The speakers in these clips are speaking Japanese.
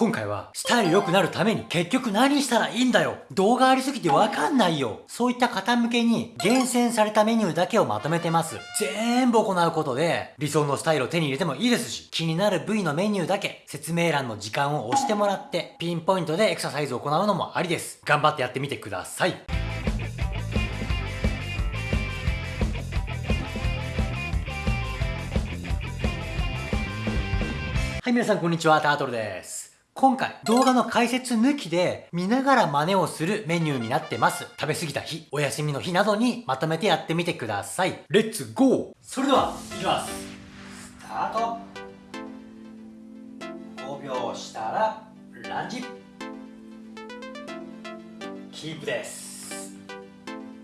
今回はスタイル良くなるために結局何したらいいんだよ動画ありすぎてわかんないよそういった方向けに厳選されたメニューだけをまとめてます。全部行うことで理想のスタイルを手に入れてもいいですし気になる部位のメニューだけ説明欄の時間を押してもらってピンポイントでエクササイズを行うのもありです。頑張ってやってみてください。はい、皆さんこんにちは、タートルです。今回、動画の解説抜きで見ながら真似をするメニューになってます。食べ過ぎた日、お休みの日などにまとめてやってみてください。レッツゴーそれでは、いきます。スタート !5 秒したら、ランジキープです。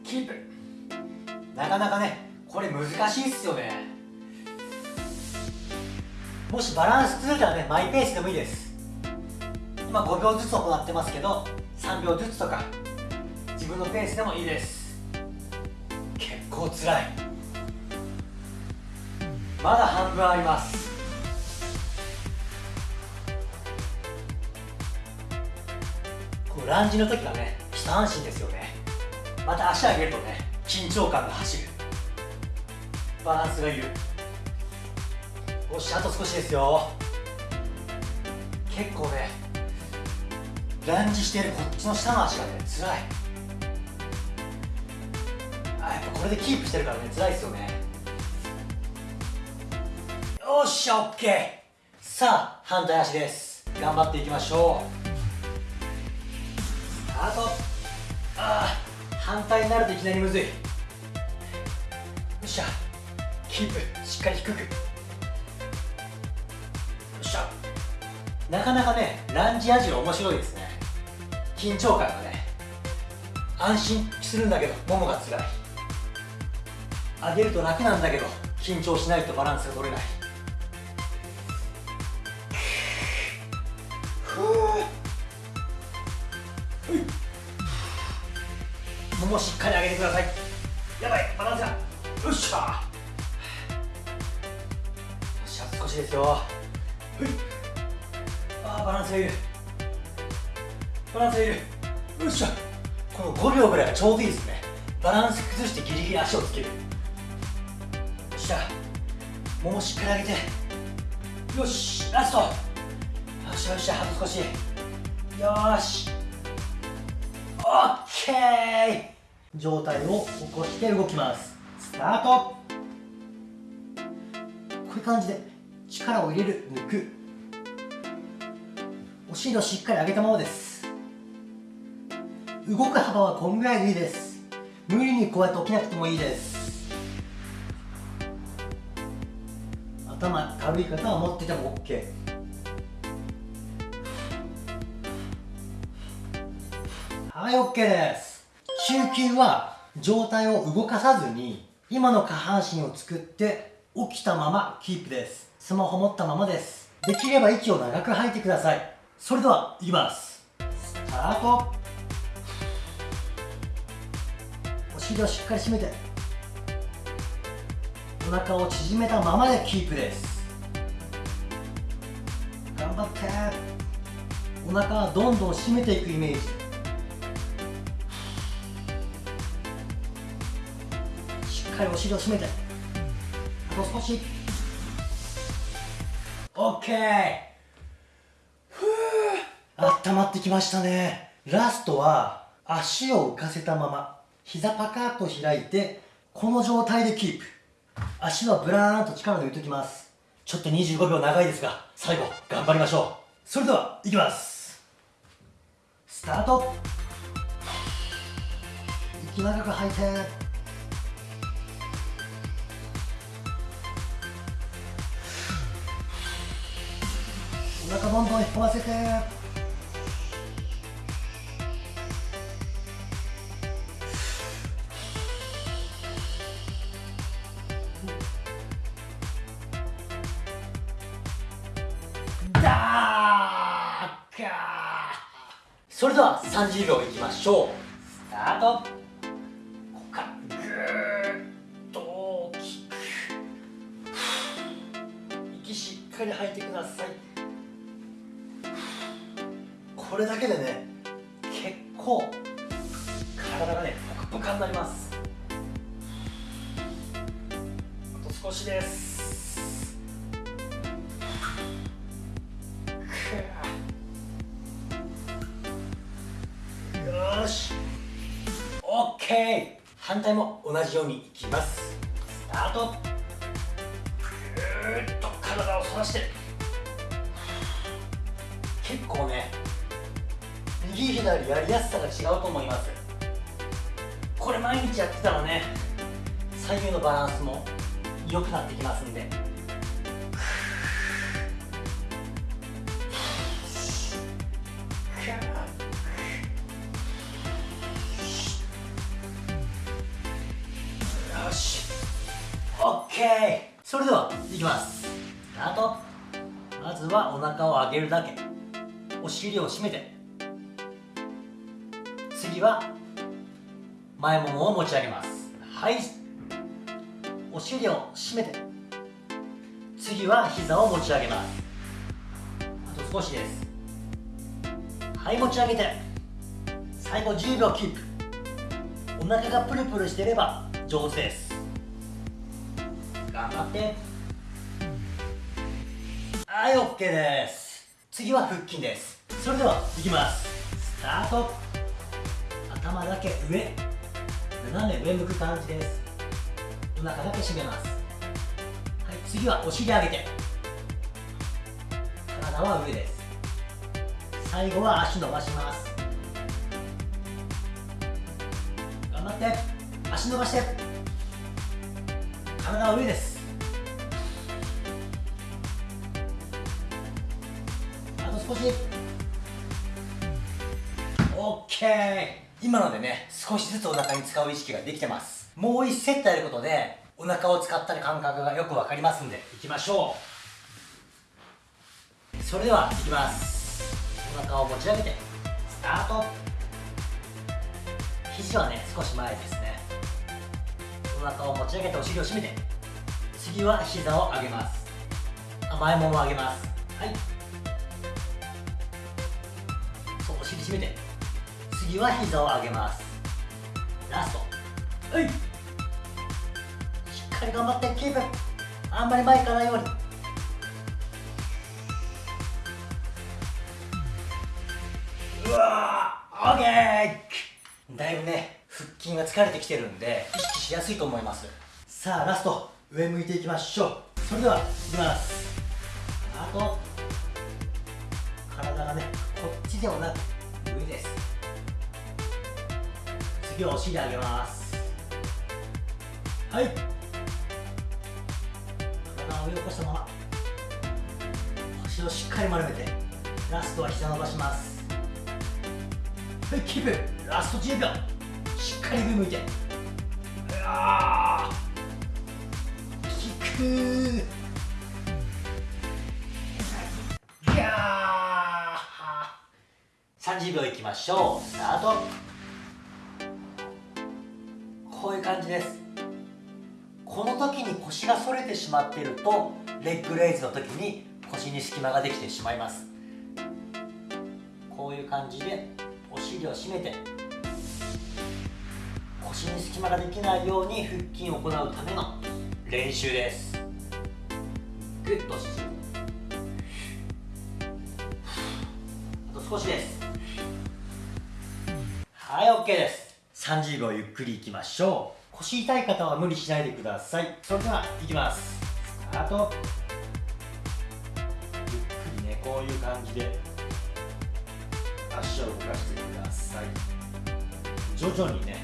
キープなかなかね、これ難しいっすよね。もしバランス崩れたらね、マイペースでもいいです。今5秒ずつ行ってますけど3秒ずつとか自分のペースでもいいです。結構つらい。まだ半分あります。このランジの時はね下半身ですよね。また足上げるとね緊張感が走る。バランスがいるよしあと少しですよ。結構ねランジしてるこっちの下の足がね辛い。あやっぱこれでキープしてるからね辛いですよね。よっしゃオッケー。さあ反対足です。頑張っていきましょう。スタートああ反対になるといきなりむずい。よっしゃキープしっかり低く。よっしゃ。なかなかねランジアジロ面白いですね。緊張感がね安心するんだけどももがつらい。上げると楽なんだけど緊張しないとバランスが取れない。ももしっかり上げてください。やばいバランスが。よっしゃよっしゃ少しですよ。あバランスがいるバランスいるよっしゃこの5秒ぐらいがちょうどいいですね。バランス崩してギリギリ足をつける。よっしゃももしっかり上げてよしラストよっしゃよっしゃあと少し。よし。オッケー上体を起こして動きます。スタート。こういう感じで力を入れる。抜くお尻をしっかり上げたままです。動く幅はこんぐらいでいいです。無理にこうやって起きなくてもいいです。頭軽い方は持ってても OK はい OK です。中級は上体を動かさずに今の下半身を作って起きたままキープです。スマホ持ったままです。できれば息を長く吐いてください。それではいきます。スタート。尻をしっかり締めてお腹を縮めたままでキープです。頑張って。お腹はどんどん締めていくイメージ。しっかりお尻を締めて。あと少し。OK ふう温まってきましたね。ラストは足を浮かせたまま。膝パカッと開いてこの状態でキープ。足はブラーンと力抜いておきます。ちょっと25秒長いですが最後頑張りましょう。それではいきます。スタート。息長く吐いて。お腹どんどん引っ込ませて。それでは30秒いきましょう。スタート。ここからぐーっと大きく。息しっかり吐いてください。これだけでね結構体がねポカポカになります。し。オッケー反対も同じようにいきます。スタート。ぐーっと体を反らして。結構ね右左やりやすさが違うと思います。これ毎日やってたらね左右のバランスも良くなってきますんで。タートまずはお腹を上げるだけ。お尻を締めて。次は前ももを持ち上げます。はい。お尻を締めて。次は膝を持ち上げます。あと少しです。はい持ち上げて。最後10秒キープ。お腹がプルプルしてれば上手です。頑張って。はい OK です。次は腹筋です。それではいきます。スタート。頭だけ上。斜め上向く感じです。お腹だけ締めます。はい次はお尻上げて。体は上です。最後は足伸ばします。頑張って。足伸ばして。体は上です。少し。OK 今のでね少しずつお腹に使う意識ができてます。もう1セットやることでお腹を使ったり感覚がよく分かりますんで。いきましょう。それではいきます。お腹を持ち上げてスタート。肘はね少し前ですね。お腹を持ち上げてお尻を締めて次は膝を上げます。あ前もも上げます。はい締めて。次は膝を上げます。ラスト。はい。しっかり頑張ってキープ。あんまり前行かないように。うわーオッケー!だいぶね腹筋が疲れてきてるんで意識しやすいと思います。さあラスト。上向いていきましょう。それではいきます。あと体がねこっちではなくです。次はお尻上げます。はい。体を上を起こしたまま。腰をしっかり丸めてラストは膝伸ばします。はいキープ。ラスト10秒。しっかり上向いて。うわ効く。い30秒いきましょう。スタート。こういう感じです。この時に腰が反れてしまっているとレッグレイズの時に腰に隙間ができてしまいます。こういう感じでお尻を締めて腰に隙間ができないように腹筋を行うための練習です。グッと縮むあと少しです。はい OK です。30秒ゆっくりいきましょう。腰痛い方は無理しないでください。それではいきます。スタート。ゆっくりねこういう感じで。足を動かしてください。徐々にね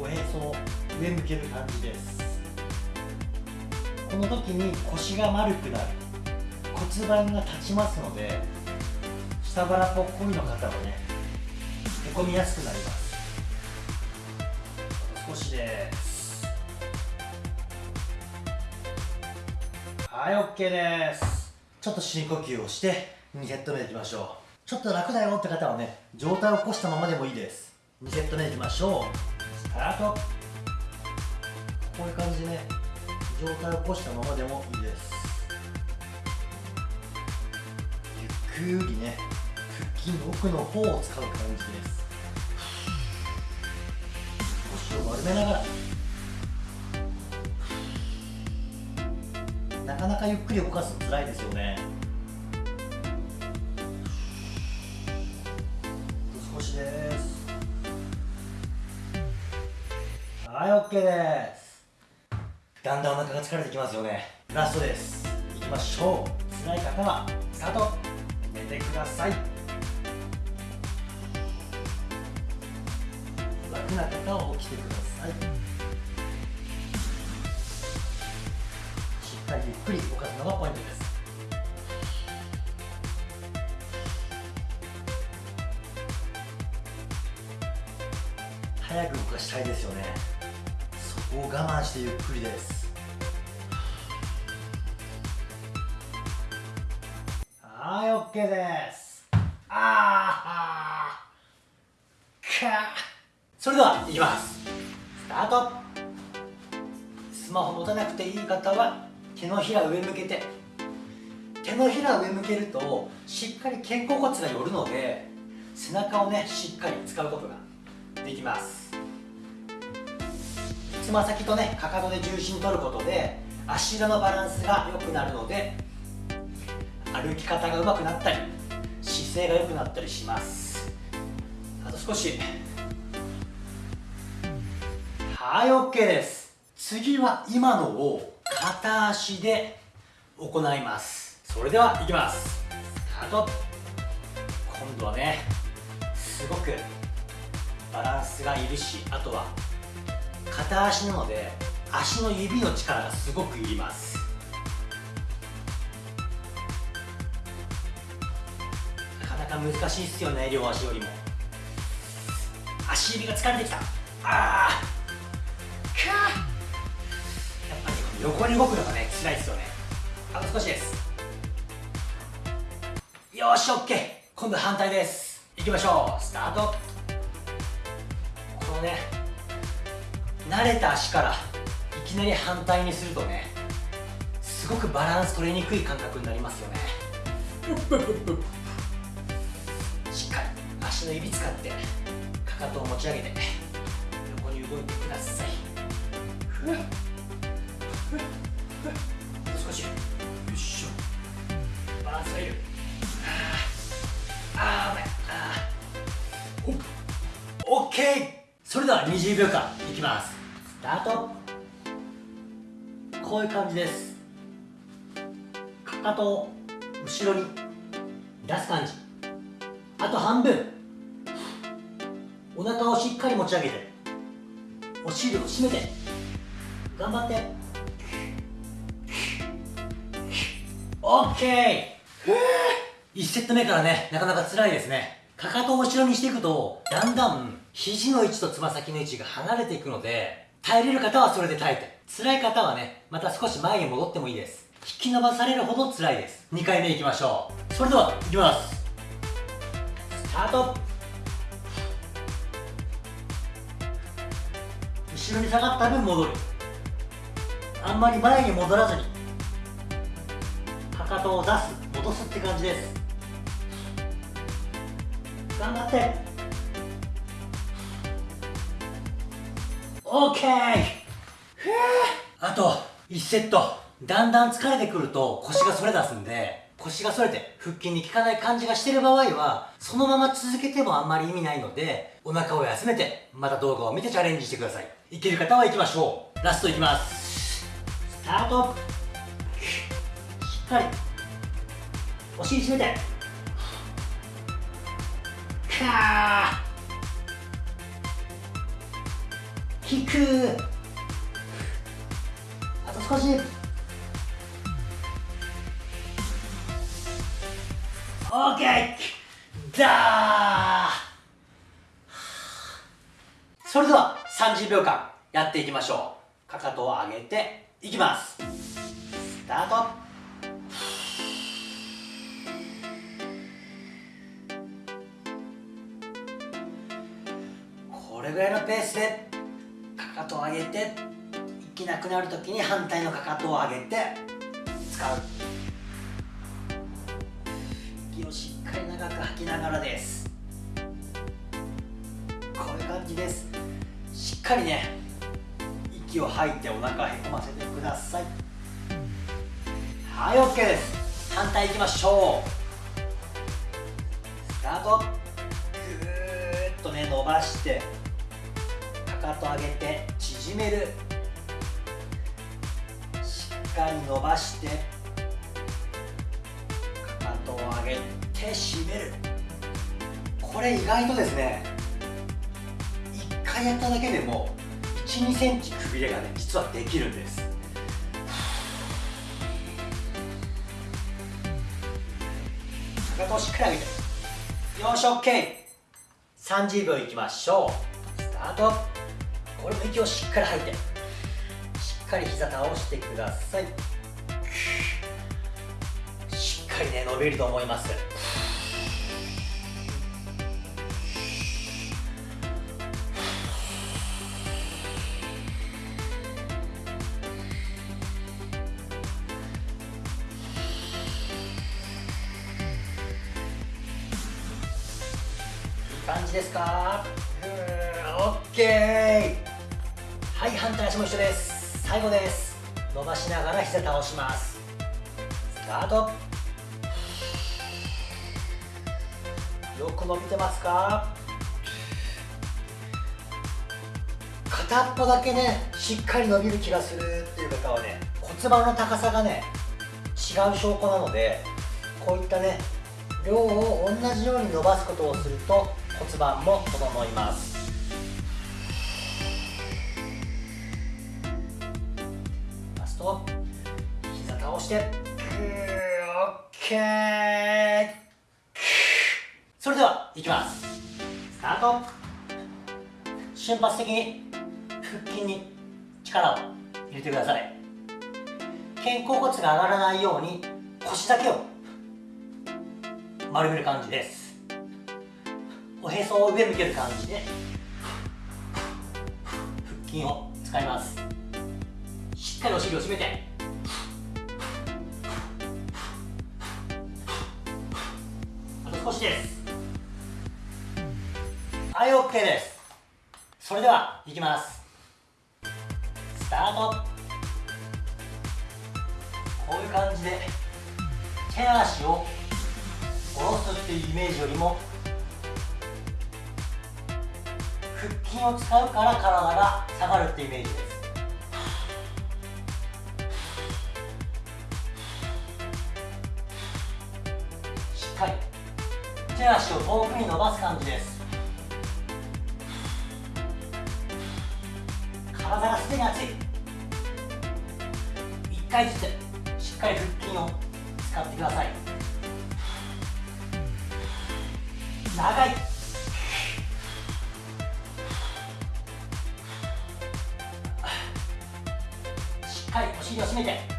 おへそを上向ける感じです。この時に腰が丸くなる。骨盤が立ちますので下腹ぽっこりの方はねへこみやすくなります。ですはい OK です。ちょっと深呼吸をして2セット目でいきましょう。ちょっと楽だよって方はね上体を起こしたままでもいいです。2セット目でいきましょう。スタート。こういう感じでね。上体を起こしたままでもいいです。ゆっくりね腹筋の奥の方を使う感じです。丸めながら。なかなかゆっくり動かすの辛いですよね。少しです。はい OK です。だんだんお腹が疲れてきますよね。ラストです。いきましょう。辛い方はスタート。寝てください。な方は起きてください。しっかりゆっくり動かすのがポイントです。早く動かしたいですよね。そこを我慢してゆっくりです。はい OK です。のひら上向けて。手のひら上向けるとしっかり肩甲骨が寄るので背中をねしっかり使うことができます。つま先とねかかとで重心取ることで足裏のバランスが良くなるので歩き方が上手くなったり姿勢が良くなったりします。あと少しはい OK です。次は今のを片足で行います。それではいきます。スタート。今度はねすごくバランスがいるしあとは片足なので足の指の力がすごくいります。なかなか難しいっすよね両足よりも。足指が疲れてきた。ああかっ横に動くのがね辛いっすよね。あと少しです。よし OK 今度反対です。いきましょう。スタート。このね慣れた足からいきなり反対にするとねすごくバランス取りにくい感覚になりますよね。しっかり足の指使ってかかとを持ち上げて横に動いてください少しよいしょバランスがいるあーあー危ないあーほっ OK それでは20秒間いきますスタートこういう感じですかかとを後ろに出す感じあと半分お腹をしっかり持ち上げてお尻を締めて頑張って。OK! 1セット目からねなかなか辛いですね。かかとを後ろにしていくとだんだん肘の位置とつま先の位置が離れていくので耐えれる方はそれで耐えて。辛い方はねまた少し前に戻ってもいいです。引き伸ばされるほど辛いです。2回目いきましょう。それではいきます。スタート。後ろに下がった分戻る。あんまり前に戻らずにかかとを出す戻すって感じです。頑張って。OK! あと1セット。だんだん疲れてくると腰が反れ出すんで腰が反れて腹筋に効かない感じがしてる場合はそのまま続けてもあんまり意味ないのでお腹を休めてまた動画を見てチャレンジしてください。いける方は行きましょう。ラストいきます。スタートしっかりお尻締めて。かー引く。あと少し。オーケー。だーそれでは30秒間やっていきましょう。かかとを上げていきます。スタート。ぐらいのペースでかかとを上げて息なくなるときに反対のかかとを上げて使う。息をしっかり長く吐き吐きながらです。こういう感じです。しっかりね息を吐いてお腹へこませてください。はい OK です。反対いきましょう。スタート。ぐーっとね伸ばして。かと上げて縮める。しっかり伸ばしてかかとを上げて締める。これ意外とですね1回やっただけでも1 2センチくびれがね実はできるんです。かかとをしっかり上げて。よし OK30 秒いきましょう。スタート。これも息をしっかり吐いて。しっかり膝倒してください。しっかりね伸びると思います。感じですか？オッケー。はい反対足も一緒です。最後です。伸ばしながら膝倒します。スタート。よく伸びてますか？片っぽだけねしっかり伸びる気がするっていう方はね骨盤の高さがね違う証拠なのでこういったね量を同じように伸ばすことをすると骨盤も整います。膝倒してオッケー。それではいきます。スタート。瞬発的に腹筋に力を入れてください。肩甲骨が上がらないように腰だけを丸める感じです。おへそを上向ける感じで腹筋を使います。しっかりお尻を締めて。あと少しです。はい OK です。それではいきます。スタート。こういう感じで手足を下ろすっていうイメージよりも腹筋を使うから体が下がるってイメージです。手足を遠くに伸ばす感じです。体がすでに熱い。1回ずつしっかり腹筋を使ってください。長い。しっかりお尻を締めて。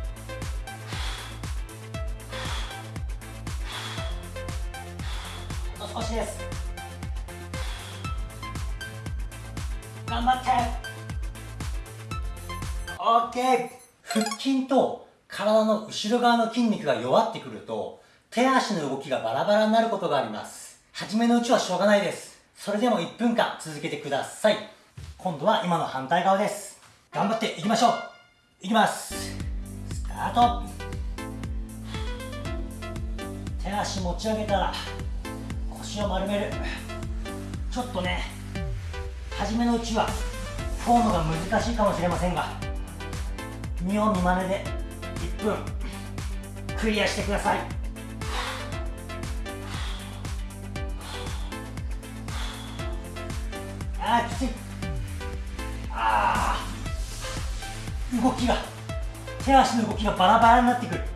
少しです。頑張って。オッケー。腹筋と体の後ろ側の筋肉が弱ってくると手足の動きがバラバラになることがあります。初めのうちはしょうがないです。それでも1分間続けてください。今度は今の反対側です。頑張っていきましょう。いきます。スタート。手足持ち上げたら腰を丸める。ちょっとね初めのうちはフォームが難しいかもしれませんが見よう見まねで1分クリアしてください。あーきつい。あー。動きが手足の動きがバラバラになってくる。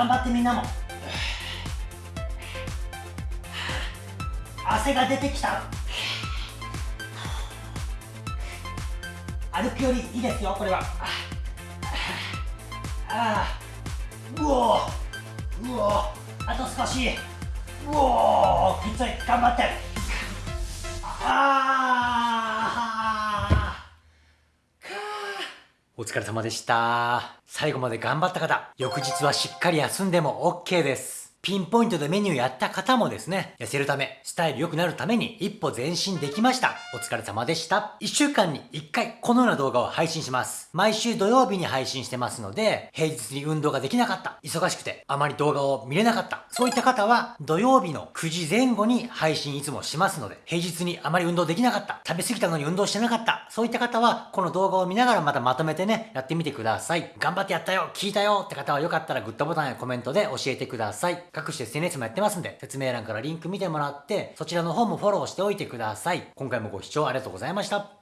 頑張ってみんなも汗が出てきた。歩くよりいいですよこれは。ああうおうおあと少し。うおきつい頑張って。ああお疲れ様でした。最後まで頑張った方、翌日はしっかり休んでも OK です。ピンポイントでメニューやった方もですね、痩せるため、スタイル良くなるために一歩前進できました。お疲れ様でした。1週間に1回このような動画を配信します。毎週土曜日に配信してますので、平日に運動ができなかった、忙しくてあまり動画を見れなかった、そういった方は土曜日の9時前後に配信いつもしますので、平日にあまり運動できなかった、食べ過ぎたのに運動してなかった、そういった方はこの動画を見ながらまたまとめてね、やってみてください。頑張ってやったよ、聞いたよって方はよかったらグッドボタンやコメントで教えてください。各種 SNS もやってますんで、説明欄からリンク見てもらって、そちらの方もフォローしておいてください。今回もご視聴ありがとうございました。